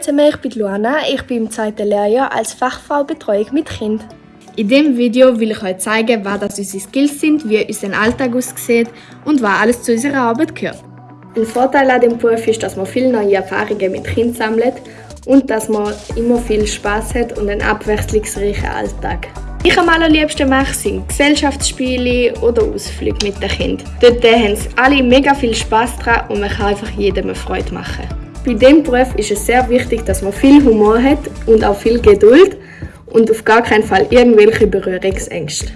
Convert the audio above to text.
zusammen, ich bin Luana, ich bin im zweiten Lehrjahr als Fachfrau Betreuung mit Kind. In diesem Video will ich euch zeigen, was das unsere Skills sind, wie unser Alltag aussieht und was alles zu unserer Arbeit gehört. Ein Vorteil an dem Beruf ist, dass man viele neue Erfahrungen mit Kindern sammelt und dass man immer viel Spaß hat und einen abwechslungsreichen Alltag. Ich am allerliebsten mache sind Gesellschaftsspiele oder Ausflüge mit den Kindern. Dort haben sie alle mega viel Spaß dran und man kann einfach jedem eine Freude machen. Bei diesem Beruf ist es sehr wichtig, dass man viel Humor hat und auch viel Geduld und auf gar keinen Fall irgendwelche Berührungsängste.